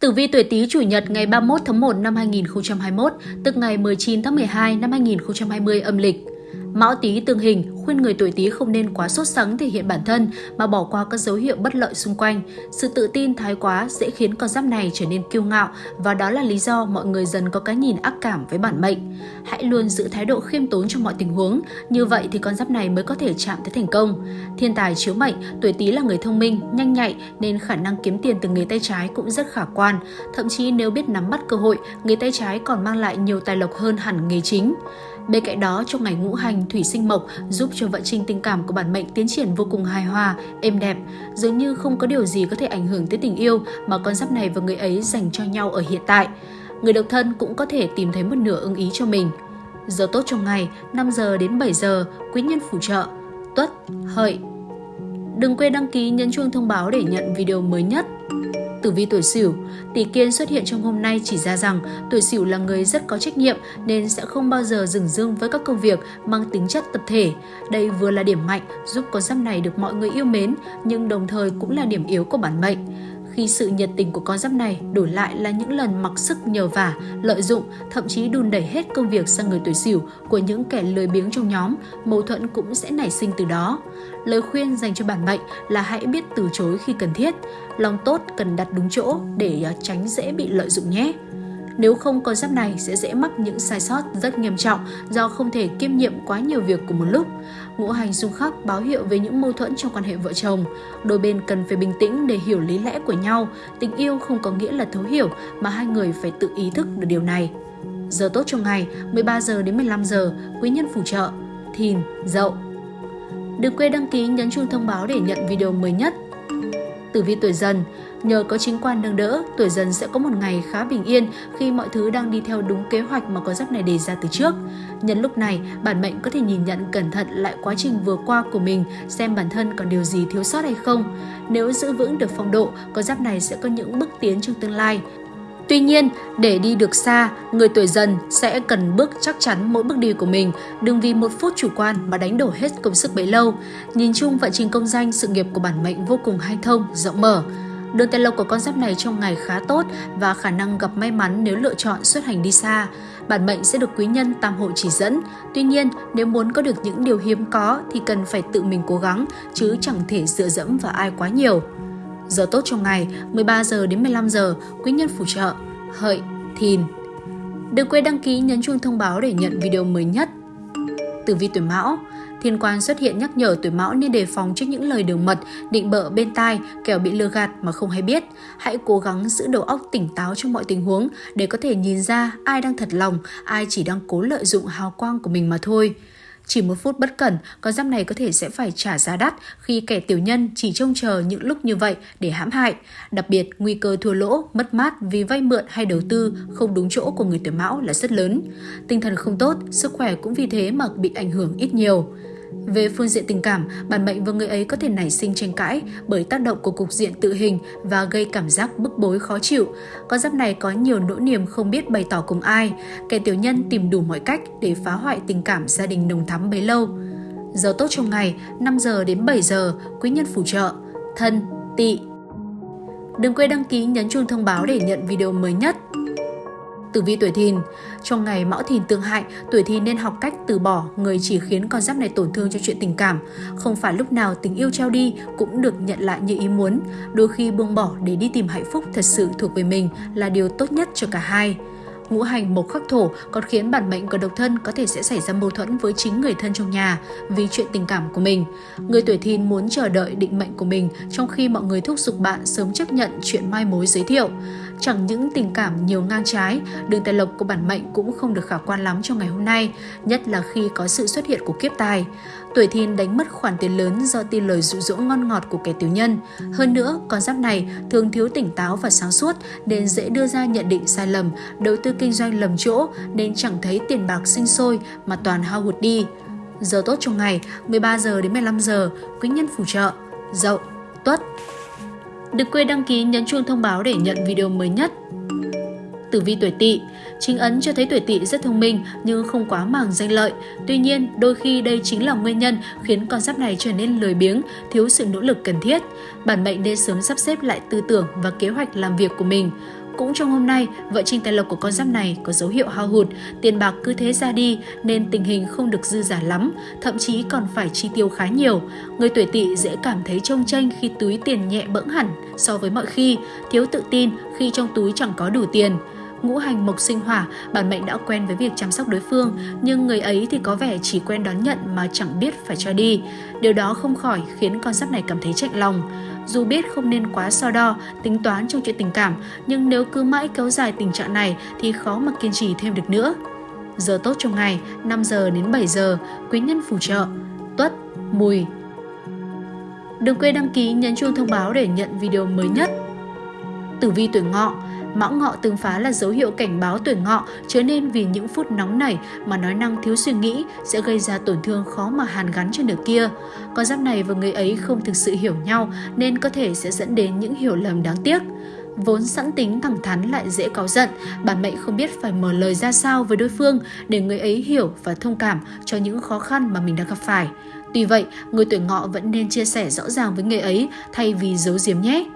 Tử vi tuổi Tý chủ nhật ngày 31 tháng 1 năm 2021, tức ngày 19 tháng 12 năm 2020 âm lịch. Mão Tý tương hình khuyên người tuổi Tý không nên quá sốt sắng thể hiện bản thân mà bỏ qua các dấu hiệu bất lợi xung quanh. Sự tự tin thái quá dễ khiến con giáp này trở nên kiêu ngạo và đó là lý do mọi người dần có cái nhìn ác cảm với bản mệnh. Hãy luôn giữ thái độ khiêm tốn trong mọi tình huống, như vậy thì con giáp này mới có thể chạm tới thành công. Thiên tài chiếu mệnh, tuổi Tý là người thông minh, nhanh nhạy nên khả năng kiếm tiền từ nghề tay trái cũng rất khả quan. Thậm chí nếu biết nắm bắt cơ hội, nghề tay trái còn mang lại nhiều tài lộc hơn hẳn nghề chính. Bên cạnh đó, trong ngày ngũ hành thủy sinh mộc giúp cho vận trình tình cảm của bản mệnh tiến triển vô cùng hài hòa, êm đẹp. Dường như không có điều gì có thể ảnh hưởng tới tình yêu mà con giáp này và người ấy dành cho nhau ở hiện tại. Người độc thân cũng có thể tìm thấy một nửa ưng ý cho mình. Giờ tốt trong ngày 5 giờ đến 7 giờ, quý nhân phù trợ, tuất, hợi. Đừng quên đăng ký nhấn chuông thông báo để nhận video mới nhất. Tử vi tuổi Sửu, tỷ kiên xuất hiện trong hôm nay chỉ ra rằng tuổi Sửu là người rất có trách nhiệm nên sẽ không bao giờ dừng dưng với các công việc mang tính chất tập thể. Đây vừa là điểm mạnh giúp con giáp này được mọi người yêu mến nhưng đồng thời cũng là điểm yếu của bản mệnh khi sự nhiệt tình của con giáp này đổi lại là những lần mặc sức nhờ vả, lợi dụng, thậm chí đùn đẩy hết công việc sang người tuổi sửu của những kẻ lười biếng trong nhóm, mâu thuẫn cũng sẽ nảy sinh từ đó. Lời khuyên dành cho bản mệnh là hãy biết từ chối khi cần thiết, lòng tốt cần đặt đúng chỗ để à, tránh dễ bị lợi dụng nhé. Nếu không con giáp này sẽ dễ mắc những sai sót rất nghiêm trọng do không thể kiêm nhiệm quá nhiều việc cùng một lúc. Ngũ hành xung khắc báo hiệu về những mâu thuẫn trong quan hệ vợ chồng. Đôi bên cần phải bình tĩnh để hiểu lý lẽ của nhau. Tình yêu không có nghĩa là thấu hiểu mà hai người phải tự ý thức được điều này. Giờ tốt trong ngày 13 giờ đến 15 giờ, quý nhân phù trợ, thìn, dậu. Đừng quên đăng ký nhấn chuông thông báo để nhận video mới nhất. Tử vi tuổi dần, Nhờ có chính quan nâng đỡ, tuổi dần sẽ có một ngày khá bình yên khi mọi thứ đang đi theo đúng kế hoạch mà con giáp này đề ra từ trước. Nhân lúc này, bản mệnh có thể nhìn nhận cẩn thận lại quá trình vừa qua của mình xem bản thân còn điều gì thiếu sót hay không. Nếu giữ vững được phong độ, con giáp này sẽ có những bước tiến trong tương lai. Tuy nhiên, để đi được xa, người tuổi dần sẽ cần bước chắc chắn mỗi bước đi của mình, đừng vì một phút chủ quan mà đánh đổ hết công sức bấy lâu. Nhìn chung vận trình công danh, sự nghiệp của bản mệnh vô cùng hay thông, rộng mở. Đường tài lộc của con giáp này trong ngày khá tốt và khả năng gặp may mắn nếu lựa chọn xuất hành đi xa. Bản mệnh sẽ được quý nhân tam hộ chỉ dẫn. Tuy nhiên, nếu muốn có được những điều hiếm có thì cần phải tự mình cố gắng, chứ chẳng thể dựa dẫm vào ai quá nhiều. Giờ tốt trong ngày 13 giờ đến 15 giờ, quý nhân phù trợ, hợi, thìn. Đừng quên đăng ký nhấn chuông thông báo để nhận video mới nhất. Tử vi tuổi Mão Thiên quan xuất hiện nhắc nhở tuổi mão nên đề phòng trước những lời đường mật, định bợ bên tai, kẻo bị lừa gạt mà không hay biết. Hãy cố gắng giữ đầu óc tỉnh táo trong mọi tình huống để có thể nhìn ra ai đang thật lòng, ai chỉ đang cố lợi dụng hào quang của mình mà thôi. Chỉ một phút bất cẩn, con giáp này có thể sẽ phải trả giá đắt khi kẻ tiểu nhân chỉ trông chờ những lúc như vậy để hãm hại. Đặc biệt, nguy cơ thua lỗ, mất mát vì vay mượn hay đầu tư không đúng chỗ của người tuổi mão là rất lớn. Tinh thần không tốt, sức khỏe cũng vì thế mà bị ảnh hưởng ít nhiều. Về phương diện tình cảm, bản mệnh và người ấy có thể nảy sinh tranh cãi bởi tác động của cục diện tự hình và gây cảm giác bức bối khó chịu. Con giáp này có nhiều nỗi niềm không biết bày tỏ cùng ai. Kẻ tiểu nhân tìm đủ mọi cách để phá hoại tình cảm gia đình nồng thắm bấy lâu. Giờ tốt trong ngày 5 giờ đến 7 giờ, quý nhân phù trợ, thân, tỵ. Đừng quên đăng ký nhấn chuông thông báo để nhận video mới nhất. Tử vi tuổi thìn trong ngày mão thìn tương hại, tuổi thìn nên học cách từ bỏ người chỉ khiến con giáp này tổn thương cho chuyện tình cảm. Không phải lúc nào tình yêu trao đi cũng được nhận lại như ý muốn. Đôi khi buông bỏ để đi tìm hạnh phúc thật sự thuộc về mình là điều tốt nhất cho cả hai ngũ hành mộc khắc thổ còn khiến bản mệnh của độc thân có thể sẽ xảy ra mâu thuẫn với chính người thân trong nhà vì chuyện tình cảm của mình. Người tuổi thìn muốn chờ đợi định mệnh của mình trong khi mọi người thúc giục bạn sớm chấp nhận chuyện mai mối giới thiệu. Chẳng những tình cảm nhiều ngang trái, đường tài lộc của bản mệnh cũng không được khả quan lắm trong ngày hôm nay, nhất là khi có sự xuất hiện của kiếp tài. Tuổi thìn đánh mất khoản tiền lớn do tin lời dụ dỗ ngon ngọt của kẻ tiểu nhân. Hơn nữa, con giáp này thường thiếu tỉnh táo và sáng suốt nên dễ đưa ra nhận định sai lầm, đầu tư kinh doanh lầm chỗ nên chẳng thấy tiền bạc sinh sôi mà toàn hao hụt đi. Giờ tốt trong ngày 13 giờ đến 15 giờ, quý nhân phù trợ, dậu, tuất. Đừng quên đăng ký nhấn chuông thông báo để nhận video mới nhất. Tử vi tuổi tỵ Chính ấn cho thấy tuổi tỵ rất thông minh nhưng không quá màng danh lợi. Tuy nhiên, đôi khi đây chính là nguyên nhân khiến con giáp này trở nên lười biếng, thiếu sự nỗ lực cần thiết. Bản mệnh nên sớm sắp xếp lại tư tưởng và kế hoạch làm việc của mình. Cũng trong hôm nay, vợ Trinh Tài Lộc của con giáp này có dấu hiệu hao hụt, tiền bạc cứ thế ra đi nên tình hình không được dư giả lắm, thậm chí còn phải chi tiêu khá nhiều. Người tuổi tỵ dễ cảm thấy trông tranh khi túi tiền nhẹ bẫng hẳn so với mọi khi, thiếu tự tin khi trong túi chẳng có đủ tiền ngũ hành mộc sinh hỏa, bản mệnh đã quen với việc chăm sóc đối phương, nhưng người ấy thì có vẻ chỉ quen đón nhận mà chẳng biết phải cho đi. Điều đó không khỏi khiến con giáp này cảm thấy chạnh lòng. Dù biết không nên quá so đo, tính toán trong chuyện tình cảm, nhưng nếu cứ mãi kéo dài tình trạng này thì khó mà kiên trì thêm được nữa. Giờ tốt trong ngày, 5 giờ đến 7 giờ, quý nhân phù trợ, tuất, mùi. Đừng quên đăng ký nhấn chuông thông báo để nhận video mới nhất. Tử vi tuổi ngọ, Mão ngọ tương phá là dấu hiệu cảnh báo tuổi ngọ trở nên vì những phút nóng nảy mà nói năng thiếu suy nghĩ sẽ gây ra tổn thương khó mà hàn gắn cho nửa kia. Con giáp này và người ấy không thực sự hiểu nhau nên có thể sẽ dẫn đến những hiểu lầm đáng tiếc vốn sẵn tính thẳng thắn lại dễ cáu giận, bản mệnh không biết phải mở lời ra sao với đối phương để người ấy hiểu và thông cảm cho những khó khăn mà mình đang gặp phải. Tuy vậy, người tuổi ngọ vẫn nên chia sẻ rõ ràng với người ấy thay vì giấu giếm nhé.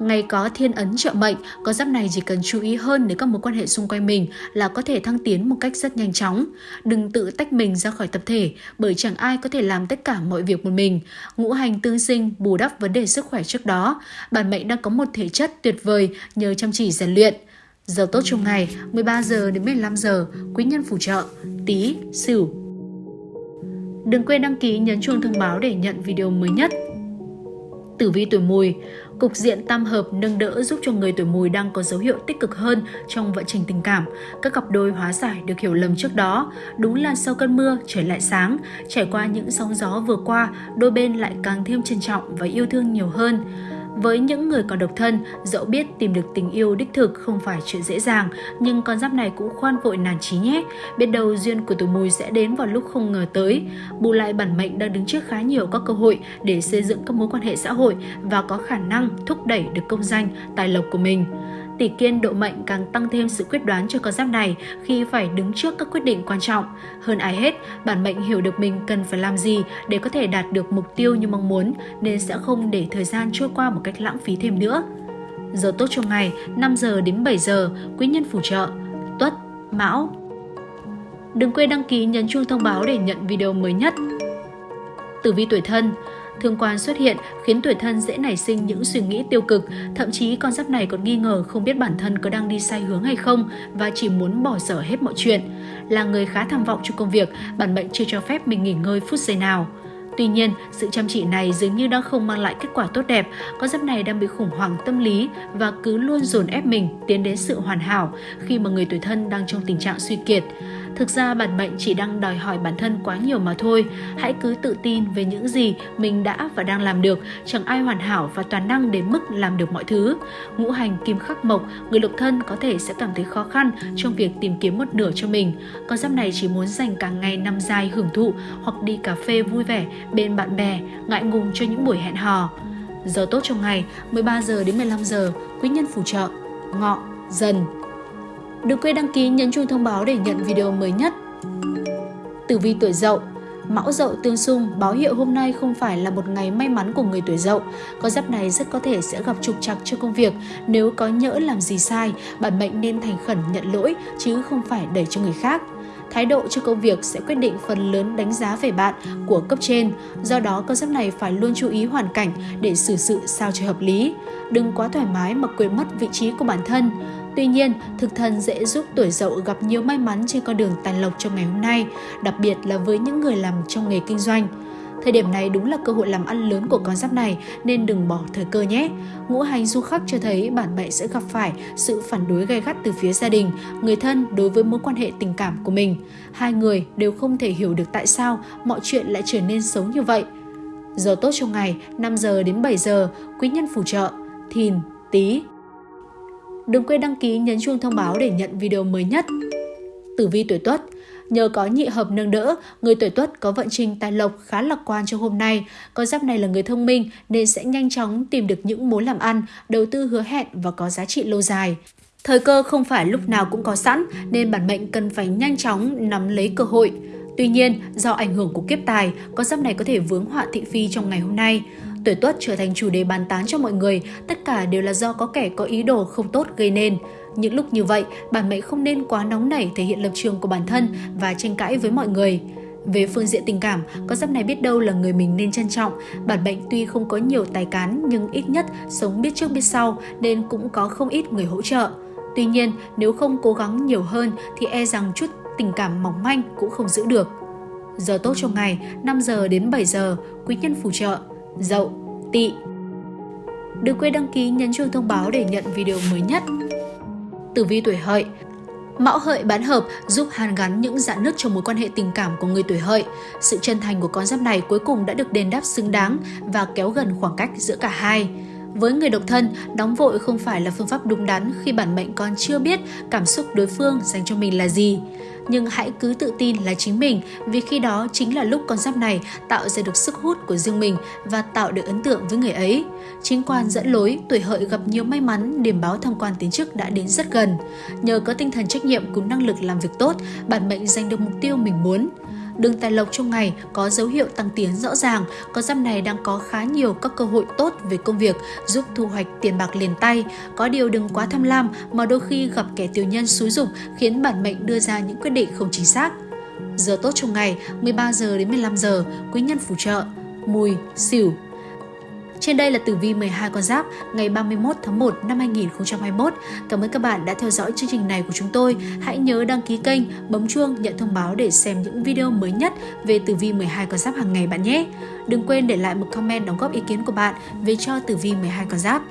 Ngày có thiên ấn trợ mệnh, con giáp này chỉ cần chú ý hơn đến các mối quan hệ xung quanh mình là có thể thăng tiến một cách rất nhanh chóng. Đừng tự tách mình ra khỏi tập thể, bởi chẳng ai có thể làm tất cả mọi việc một mình. Ngũ hành tương sinh bù đắp vấn đề sức khỏe trước đó. Bản mệnh đang có một thể chất tuyệt vời nhờ chăm chỉ rèn luyện. Giờ tốt trong ngày 13 giờ đến 15 giờ, quý nhân phù trợ, tí, sửu. Đừng quên đăng ký nhấn chuông thông báo để nhận video mới nhất. Tử vi tuổi mùi, cục diện tam hợp nâng đỡ giúp cho người tuổi mùi đang có dấu hiệu tích cực hơn trong vận trình tình cảm. Các cặp đôi hóa giải được hiểu lầm trước đó. Đúng là sau cơn mưa, trời lại sáng. Trải qua những sóng gió vừa qua, đôi bên lại càng thêm trân trọng và yêu thương nhiều hơn. Với những người còn độc thân, dẫu biết tìm được tình yêu đích thực không phải chuyện dễ dàng, nhưng con giáp này cũng khoan vội nản trí nhé. Biết đâu duyên của tuổi mùi sẽ đến vào lúc không ngờ tới. Bù lại bản mệnh đang đứng trước khá nhiều các cơ hội để xây dựng các mối quan hệ xã hội và có khả năng thúc đẩy được công danh, tài lộc của mình. Tỷ kiên độ mệnh càng tăng thêm sự quyết đoán cho con giáp này khi phải đứng trước các quyết định quan trọng. Hơn ai hết, bản mệnh hiểu được mình cần phải làm gì để có thể đạt được mục tiêu như mong muốn nên sẽ không để thời gian trôi qua một cách lãng phí thêm nữa. Giờ tốt trong ngày 5 giờ đến 7 giờ, quý nhân phù trợ, tuất, mão. Đừng quên đăng ký nhấn chuông thông báo để nhận video mới nhất. Tử vi tuổi thân, Thương quan xuất hiện khiến tuổi thân dễ nảy sinh những suy nghĩ tiêu cực, thậm chí con giáp này còn nghi ngờ không biết bản thân có đang đi sai hướng hay không và chỉ muốn bỏ dở hết mọi chuyện. Là người khá tham vọng trong công việc, bản mệnh chưa cho phép mình nghỉ ngơi phút giây nào. Tuy nhiên, sự chăm chỉ này dường như đang không mang lại kết quả tốt đẹp, con giáp này đang bị khủng hoảng tâm lý và cứ luôn dồn ép mình tiến đến sự hoàn hảo khi mà người tuổi thân đang trong tình trạng suy kiệt. Thực ra bản mệnh chỉ đang đòi hỏi bản thân quá nhiều mà thôi. Hãy cứ tự tin về những gì mình đã và đang làm được. Chẳng ai hoàn hảo và toàn năng đến mức làm được mọi thứ. Ngũ hành kim khắc mộc, người độc thân có thể sẽ cảm thấy khó khăn trong việc tìm kiếm một nửa cho mình. Con giáp này chỉ muốn dành cả ngày năm dài hưởng thụ hoặc đi cà phê vui vẻ bên bạn bè, ngại ngùng cho những buổi hẹn hò. Giờ tốt trong ngày 13 giờ đến 15 giờ, quý nhân phù trợ, ngọ, dần, Đừng quên đăng ký nhấn chuông thông báo để nhận video mới nhất. Tử vi tuổi Dậu Mão Dậu tương xung báo hiệu hôm nay không phải là một ngày may mắn của người tuổi Dậu. Con giáp này rất có thể sẽ gặp trục trặc cho công việc. Nếu có nhỡ làm gì sai, bản mệnh nên thành khẩn nhận lỗi chứ không phải đẩy cho người khác. Thái độ cho công việc sẽ quyết định phần lớn đánh giá về bạn của cấp trên. Do đó, con giáp này phải luôn chú ý hoàn cảnh để xử sự sao cho hợp lý. Đừng quá thoải mái mà quên mất vị trí của bản thân. Tuy nhiên, thực thần dễ giúp tuổi dậu gặp nhiều may mắn trên con đường tài lộc trong ngày hôm nay, đặc biệt là với những người làm trong nghề kinh doanh. Thời điểm này đúng là cơ hội làm ăn lớn của con giáp này nên đừng bỏ thời cơ nhé. Ngũ hành du khắc cho thấy bản mệnh sẽ gặp phải sự phản đối gay gắt từ phía gia đình, người thân đối với mối quan hệ tình cảm của mình. Hai người đều không thể hiểu được tại sao mọi chuyện lại trở nên xấu như vậy. Giờ tốt trong ngày 5 giờ đến 7 giờ, quý nhân phù trợ, thìn, tí, Đừng quên đăng ký nhấn chuông thông báo để nhận video mới nhất. Tử vi tuổi Tuất Nhờ có nhị hợp nâng đỡ, người tuổi Tuất có vận trình tài lộc khá lạc quan cho hôm nay. Con giáp này là người thông minh nên sẽ nhanh chóng tìm được những mối làm ăn, đầu tư hứa hẹn và có giá trị lâu dài. Thời cơ không phải lúc nào cũng có sẵn nên bản mệnh cần phải nhanh chóng nắm lấy cơ hội. Tuy nhiên, do ảnh hưởng của kiếp tài, con giáp này có thể vướng họa thị phi trong ngày hôm nay tuổi tuất trở thành chủ đề bàn tán cho mọi người, tất cả đều là do có kẻ có ý đồ không tốt gây nên. Những lúc như vậy, bản mệnh không nên quá nóng nảy thể hiện lập trường của bản thân và tranh cãi với mọi người. Về phương diện tình cảm, con giáp này biết đâu là người mình nên trân trọng. Bản mệnh tuy không có nhiều tài cán nhưng ít nhất sống biết trước biết sau nên cũng có không ít người hỗ trợ. Tuy nhiên, nếu không cố gắng nhiều hơn thì e rằng chút tình cảm mỏng manh cũng không giữ được. Giờ tốt trong ngày 5 giờ đến 7 giờ, quý nhân phù trợ, dậu, tỵ. Đừng quên đăng ký nhấn chuông thông báo để nhận video mới nhất. Tử vi tuổi hợi Mão hợi bán hợp giúp hàn gắn những dạn nứt trong mối quan hệ tình cảm của người tuổi hợi. Sự chân thành của con giáp này cuối cùng đã được đền đáp xứng đáng và kéo gần khoảng cách giữa cả hai. Với người độc thân, đóng vội không phải là phương pháp đúng đắn khi bản mệnh còn chưa biết cảm xúc đối phương dành cho mình là gì. Nhưng hãy cứ tự tin là chính mình vì khi đó chính là lúc con giáp này tạo ra được sức hút của riêng mình và tạo được ấn tượng với người ấy. Chính quan dẫn lối, tuổi hợi gặp nhiều may mắn, điểm báo thăng quan tiến chức đã đến rất gần. Nhờ có tinh thần trách nhiệm cùng năng lực làm việc tốt, bản mệnh giành được mục tiêu mình muốn. Đường tài lộc trong ngày có dấu hiệu tăng tiến rõ ràng, con giáp này đang có khá nhiều các cơ hội tốt về công việc, giúp thu hoạch tiền bạc liền tay. Có điều đừng quá tham lam mà đôi khi gặp kẻ tiểu nhân xúi dục khiến bản mệnh đưa ra những quyết định không chính xác. Giờ tốt trong ngày 13 giờ đến 15 giờ, quý nhân phù trợ, mùi, xỉu, trên đây là tử vi 12 con giáp ngày 31 tháng 1 năm 2021. Cảm ơn các bạn đã theo dõi chương trình này của chúng tôi. Hãy nhớ đăng ký kênh, bấm chuông nhận thông báo để xem những video mới nhất về tử vi 12 con giáp hàng ngày bạn nhé. Đừng quên để lại một comment đóng góp ý kiến của bạn về cho tử vi 12 con giáp.